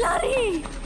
Larry!